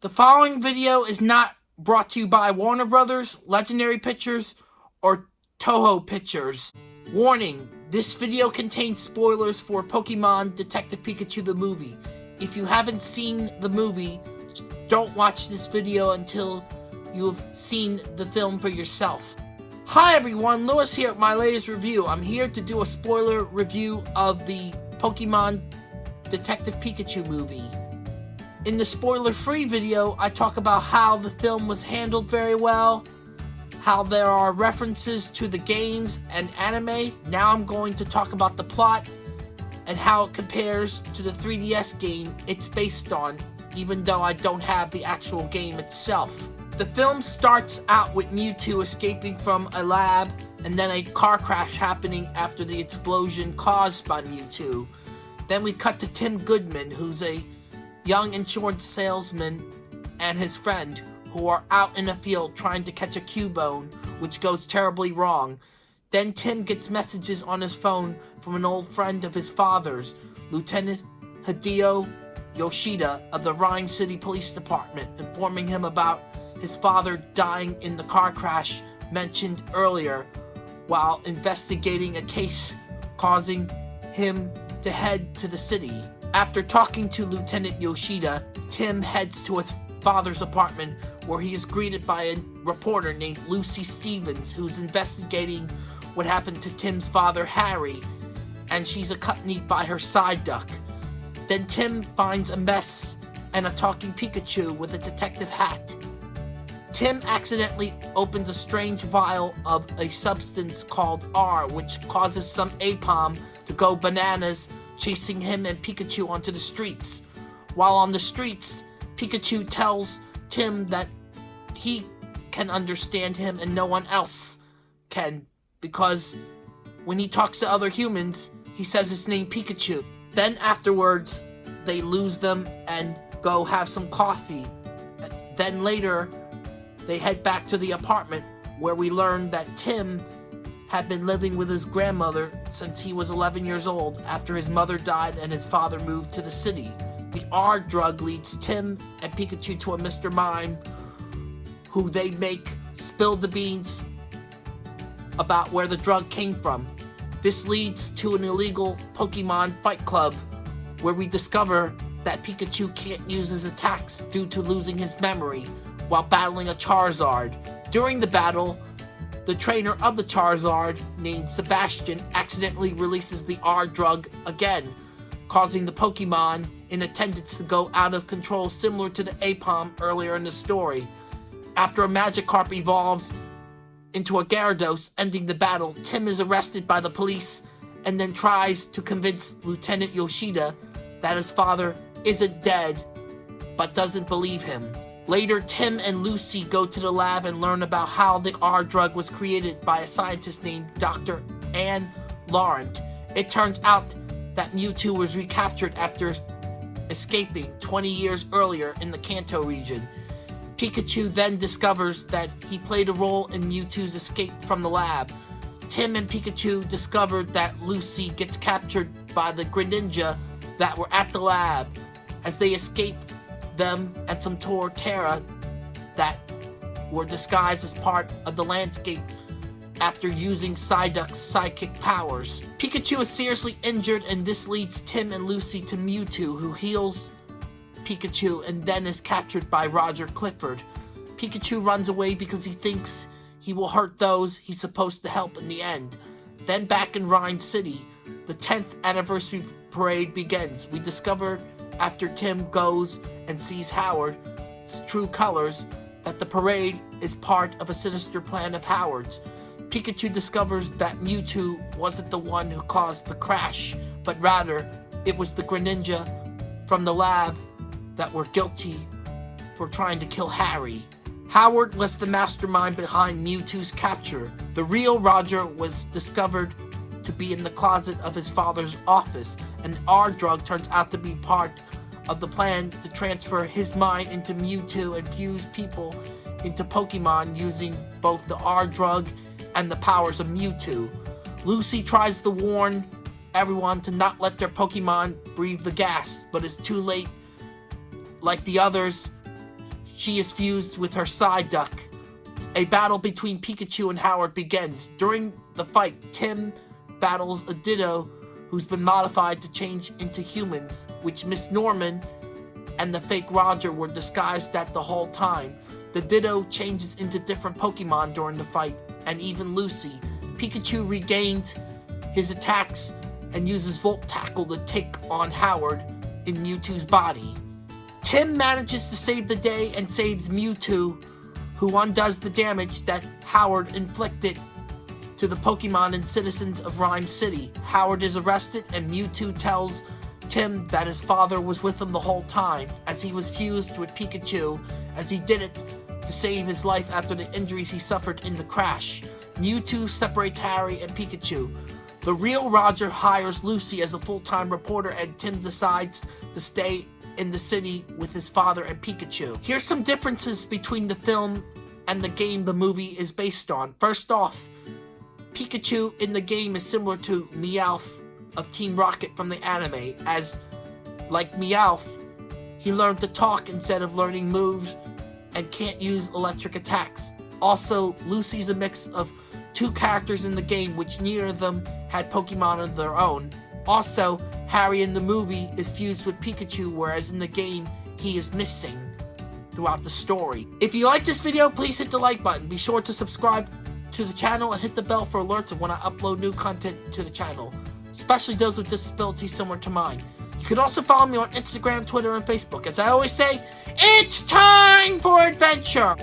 The following video is not brought to you by Warner Brothers, Legendary Pictures, or Toho Pictures. Warning, this video contains spoilers for Pokemon Detective Pikachu the movie. If you haven't seen the movie, don't watch this video until you've seen the film for yourself. Hi everyone, Lewis here at my latest review. I'm here to do a spoiler review of the Pokemon Detective Pikachu movie. In the spoiler-free video, I talk about how the film was handled very well, how there are references to the games and anime. Now I'm going to talk about the plot and how it compares to the 3DS game it's based on, even though I don't have the actual game itself. The film starts out with Mewtwo escaping from a lab and then a car crash happening after the explosion caused by Mewtwo. Then we cut to Tim Goodman, who's a young insurance salesman, and his friend, who are out in a field trying to catch a Cubone, which goes terribly wrong. Then Tim gets messages on his phone from an old friend of his father's, Lieutenant Hideo Yoshida of the Rhyme City Police Department, informing him about his father dying in the car crash mentioned earlier while investigating a case causing him to head to the city. After talking to Lieutenant Yoshida, Tim heads to his father's apartment where he is greeted by a reporter named Lucy Stevens who's investigating what happened to Tim's father Harry and she's accompanied by her Psyduck. Then Tim finds a mess and a talking Pikachu with a detective hat. Tim accidentally opens a strange vial of a substance called R, which causes some Aipom to go bananas, chasing him and Pikachu onto the streets. While on the streets, Pikachu tells Tim that he can understand him and no one else can, because when he talks to other humans, he says his name Pikachu. Then afterwards, they lose them and go have some coffee. Then later, they head back to the apartment where we learn that Tim had been living with his grandmother since he was 11 years old after his mother died and his father moved to the city. The R drug leads Tim and Pikachu to a Mr. Mime who they make spill the beans about where the drug came from. This leads to an illegal Pokemon fight club where we discover that Pikachu can't use his attacks due to losing his memory while battling a Charizard. During the battle, the trainer of the Charizard, named Sebastian, accidentally releases the R drug again, causing the Pokemon in attendance to go out of control similar to the Aipom earlier in the story. After a Magikarp evolves into a Gyarados, ending the battle, Tim is arrested by the police and then tries to convince Lieutenant Yoshida that his father isn't dead, but doesn't believe him. Later, Tim and Lucy go to the lab and learn about how the R drug was created by a scientist named Dr. Anne Laurent. It turns out that Mewtwo was recaptured after escaping 20 years earlier in the Kanto region. Pikachu then discovers that he played a role in Mewtwo's escape from the lab. Tim and Pikachu discovered that Lucy gets captured by the Greninja that were at the lab. As they escape them and some Torterra that were disguised as part of the landscape after using Psyduck's psychic powers. Pikachu is seriously injured and this leads Tim and Lucy to Mewtwo who heals Pikachu and then is captured by Roger Clifford. Pikachu runs away because he thinks he will hurt those he's supposed to help in the end. Then back in Rhyme City, the 10th anniversary parade begins. We discover after Tim goes and sees Howard's true colors that the parade is part of a sinister plan of Howard's. Pikachu discovers that Mewtwo wasn't the one who caused the crash, but rather it was the Greninja from the lab that were guilty for trying to kill Harry. Howard was the mastermind behind Mewtwo's capture. The real Roger was discovered to be in the closet of his father's office, and R drug turns out to be part of the plan to transfer his mind into Mewtwo and fuse people into Pokemon using both the R drug and the powers of Mewtwo. Lucy tries to warn everyone to not let their Pokemon breathe the gas, but it's too late. Like the others, she is fused with her Psyduck. A battle between Pikachu and Howard begins. During the fight, Tim battles a Ditto who's been modified to change into humans, which Miss Norman and the fake Roger were disguised at the whole time. The Ditto changes into different Pokemon during the fight, and even Lucy. Pikachu regains his attacks and uses Volt Tackle to take on Howard in Mewtwo's body. Tim manages to save the day and saves Mewtwo, who undoes the damage that Howard inflicted to the Pokemon and citizens of Rhyme City. Howard is arrested and Mewtwo tells Tim that his father was with him the whole time as he was fused with Pikachu as he did it to save his life after the injuries he suffered in the crash. Mewtwo separates Harry and Pikachu. The real Roger hires Lucy as a full-time reporter and Tim decides to stay in the city with his father and Pikachu. Here's some differences between the film and the game the movie is based on. First off, Pikachu in the game is similar to Meowth of Team Rocket from the anime, as, like Meowth, he learned to talk instead of learning moves and can't use electric attacks. Also, Lucy's a mix of two characters in the game, which neither of them had Pokemon of their own. Also, Harry in the movie is fused with Pikachu, whereas in the game, he is missing throughout the story. If you like this video, please hit the like button. Be sure to subscribe to the channel and hit the bell for alerts of when I upload new content to the channel, especially those with disabilities similar to mine. You can also follow me on Instagram, Twitter, and Facebook. As I always say, it's time for adventure!